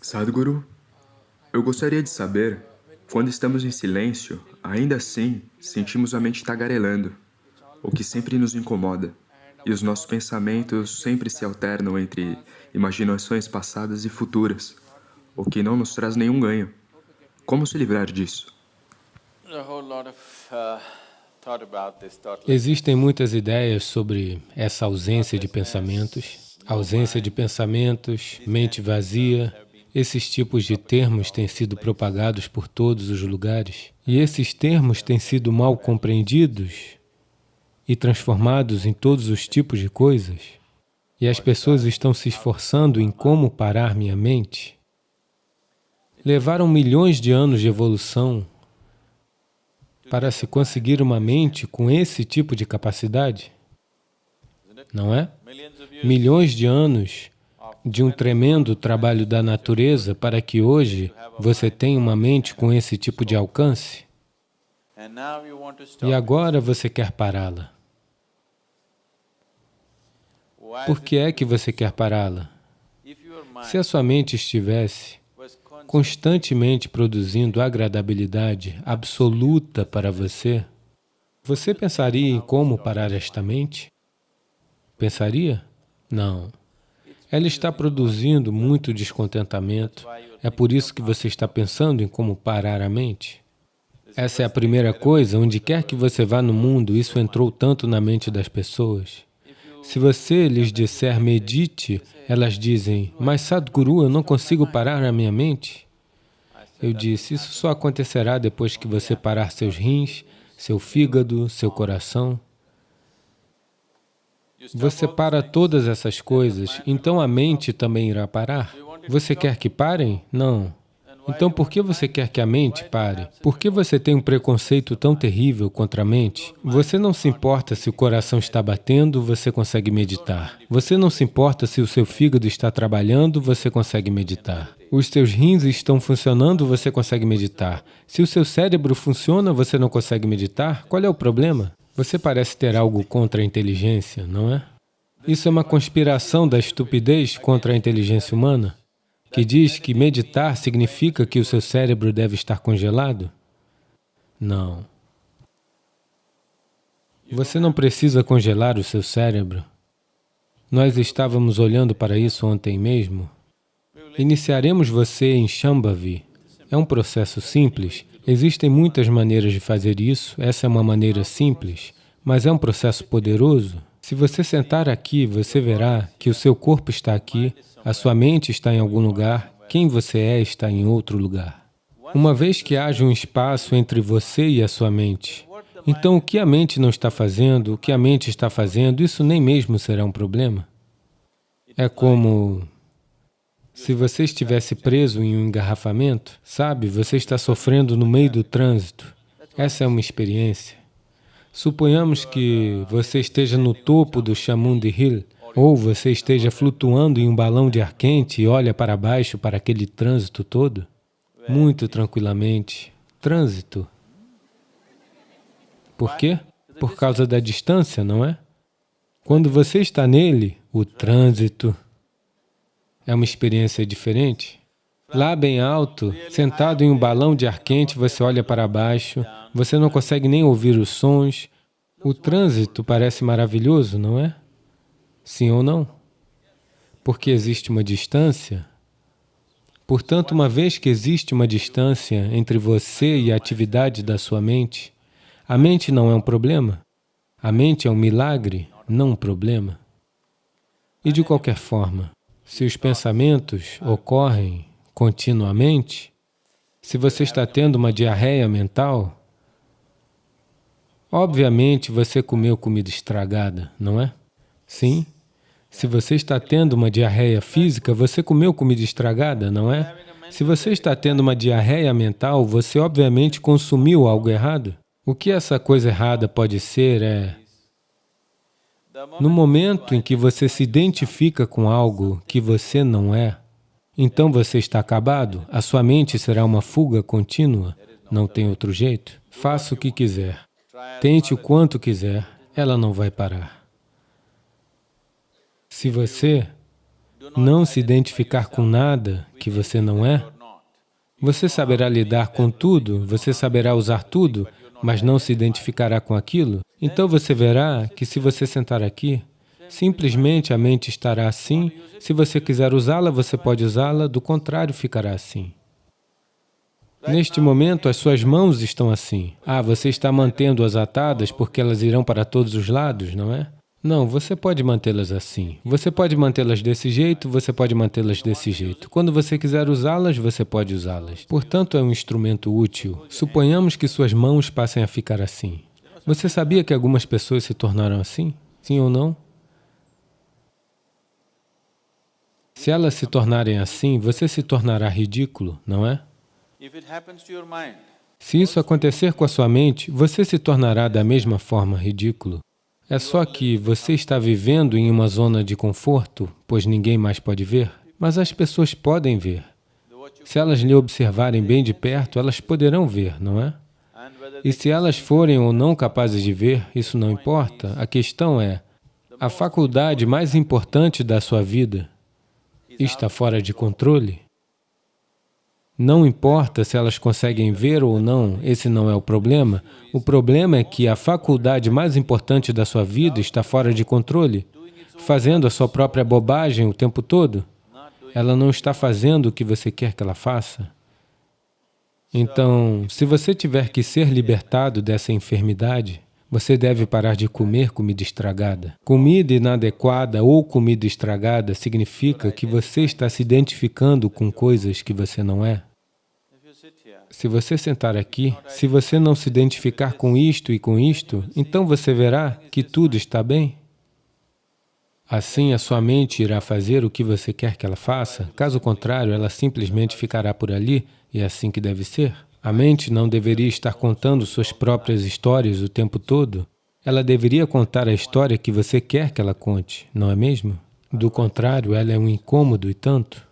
Sadhguru, eu gostaria de saber, quando estamos em silêncio, ainda assim sentimos a mente tagarelando, o que sempre nos incomoda, e os nossos pensamentos sempre se alternam entre imaginações passadas e futuras, o que não nos traz nenhum ganho. Como se livrar disso? Uh, Existem muitas ideias sobre essa ausência de pensamentos, ausência de pensamentos, mente vazia, esses tipos de termos têm sido propagados por todos os lugares e esses termos têm sido mal compreendidos e transformados em todos os tipos de coisas. E as pessoas estão se esforçando em como parar minha mente. Levaram milhões de anos de evolução para se conseguir uma mente com esse tipo de capacidade, não é? Milhões de anos de um tremendo trabalho da natureza para que hoje você tenha uma mente com esse tipo de alcance. E agora você quer pará-la. Por que é que você quer pará-la? Se a sua mente estivesse constantemente produzindo agradabilidade absoluta para você, você pensaria em como parar esta mente? Pensaria? Não. Ela está produzindo muito descontentamento. É por isso que você está pensando em como parar a mente. Essa é a primeira coisa, onde quer que você vá no mundo, isso entrou tanto na mente das pessoas. Se você lhes disser medite, elas dizem, mas Sadhguru, eu não consigo parar a minha mente. Eu disse, isso só acontecerá depois que você parar seus rins, seu fígado, seu coração. Você para todas essas coisas, então a mente também irá parar. Você quer que parem? Não. Então por que você quer que a mente pare? Por que você tem um preconceito tão terrível contra a mente? Você não se importa se o coração está batendo, você consegue meditar. Você não se importa se o seu fígado está trabalhando, você consegue meditar. Os seus rins estão funcionando, você consegue meditar. Se o seu cérebro funciona, você não consegue meditar, qual é o problema? Você parece ter algo contra a inteligência, não é? Isso é uma conspiração da estupidez contra a inteligência humana, que diz que meditar significa que o seu cérebro deve estar congelado? Não. Você não precisa congelar o seu cérebro. Nós estávamos olhando para isso ontem mesmo. Iniciaremos você em Shambhavi. É um processo simples Existem muitas maneiras de fazer isso, essa é uma maneira simples, mas é um processo poderoso. Se você sentar aqui, você verá que o seu corpo está aqui, a sua mente está em algum lugar, quem você é está em outro lugar. Uma vez que haja um espaço entre você e a sua mente, então o que a mente não está fazendo, o que a mente está fazendo, isso nem mesmo será um problema. É como se você estivesse preso em um engarrafamento, sabe, você está sofrendo no meio do trânsito. Essa é uma experiência. Suponhamos que você esteja no topo do Chamundi Hill, ou você esteja flutuando em um balão de ar quente e olha para baixo para aquele trânsito todo, muito tranquilamente. Trânsito. Por quê? Por causa da distância, não é? Quando você está nele, o trânsito é uma experiência diferente. Lá bem alto, sentado em um balão de ar quente, você olha para baixo, você não consegue nem ouvir os sons. O trânsito parece maravilhoso, não é? Sim ou não? Porque existe uma distância. Portanto, uma vez que existe uma distância entre você e a atividade da sua mente, a mente não é um problema. A mente é um milagre, não um problema. E de qualquer forma, se os pensamentos ocorrem continuamente, se você está tendo uma diarreia mental, obviamente você comeu comida estragada, não é? Sim. Se você está tendo uma diarreia física, você comeu comida estragada, não é? Se você está tendo uma diarreia mental, você obviamente consumiu algo errado. O que essa coisa errada pode ser é no momento em que você se identifica com algo que você não é, então você está acabado, a sua mente será uma fuga contínua, não tem outro jeito. Faça o que quiser, tente o quanto quiser, ela não vai parar. Se você não se identificar com nada que você não é, você saberá lidar com tudo, você saberá usar tudo, mas não se identificará com aquilo, então você verá que se você sentar aqui, simplesmente a mente estará assim, se você quiser usá-la, você pode usá-la, do contrário, ficará assim. Neste momento, as suas mãos estão assim. Ah, você está mantendo-as atadas porque elas irão para todos os lados, não é? Não, você pode mantê-las assim. Você pode mantê-las desse jeito, você pode mantê-las desse jeito. Quando você quiser usá-las, você pode usá-las. Portanto, é um instrumento útil. Suponhamos que suas mãos passem a ficar assim. Você sabia que algumas pessoas se tornaram assim? Sim ou não? Se elas se tornarem assim, você se tornará ridículo, não é? Se isso acontecer com a sua mente, você se tornará da mesma forma ridículo. É só que você está vivendo em uma zona de conforto, pois ninguém mais pode ver, mas as pessoas podem ver. Se elas lhe observarem bem de perto, elas poderão ver, não é? E se elas forem ou não capazes de ver, isso não importa. A questão é, a faculdade mais importante da sua vida está fora de controle? Não importa se elas conseguem ver ou não, esse não é o problema. O problema é que a faculdade mais importante da sua vida está fora de controle, fazendo a sua própria bobagem o tempo todo. Ela não está fazendo o que você quer que ela faça. Então, se você tiver que ser libertado dessa enfermidade, você deve parar de comer comida estragada. Comida inadequada ou comida estragada significa que você está se identificando com coisas que você não é. Se você sentar aqui, se você não se identificar com isto e com isto, então você verá que tudo está bem. Assim, a sua mente irá fazer o que você quer que ela faça, caso contrário, ela simplesmente ficará por ali, e é assim que deve ser. A mente não deveria estar contando suas próprias histórias o tempo todo. Ela deveria contar a história que você quer que ela conte, não é mesmo? Do contrário, ela é um incômodo e tanto.